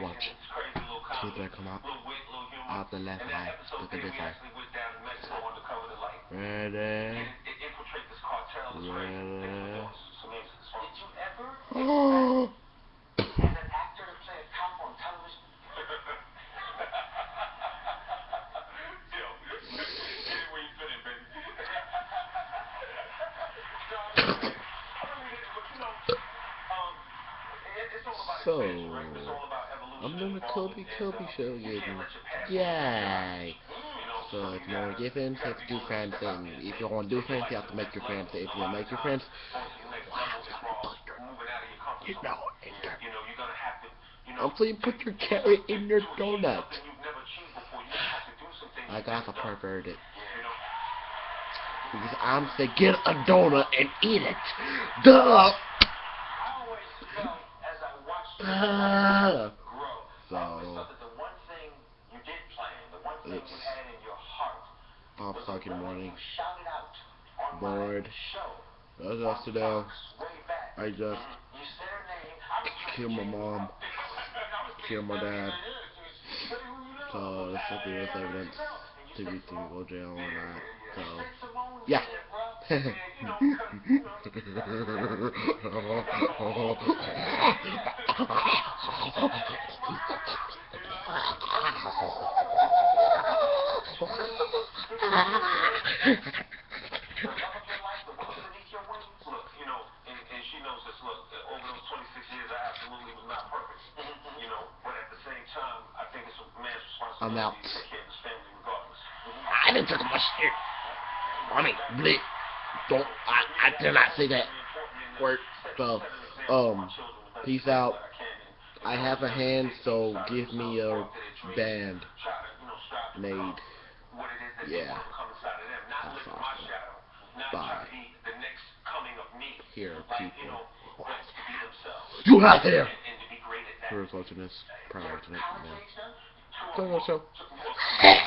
Watch. See if they come out. Out the left eye. Look at this eye. Ready? Ready? Oh. As an actor to play a cop on television, Yo, get it where you fit in, baby. So, I'm doing the Kobe Kobe show again. Yay! So, if you want to get friends, you have to do friends thing. If you want to do friends, you have to make your friends. If you want to make your friends, you know, I'm saying put your carrot in your donut. I got to pervert it. Because I'm saying get a donut and eat it. Duh! I 5 o'clock morning. Bored. As of today, I just killed my mom, killed my dad. So that's the that's evidence to be to go jail or not. So yeah. I'm out. I didn't take my shit. I mean, bleep. Don't. I, I did not say that word. So, um, peace out. I have a hand, so give me a band made. Yeah. That's awesome. Bye. Here, people. You out there! Whoever's watching this, probably watching it. Yeah. So, so.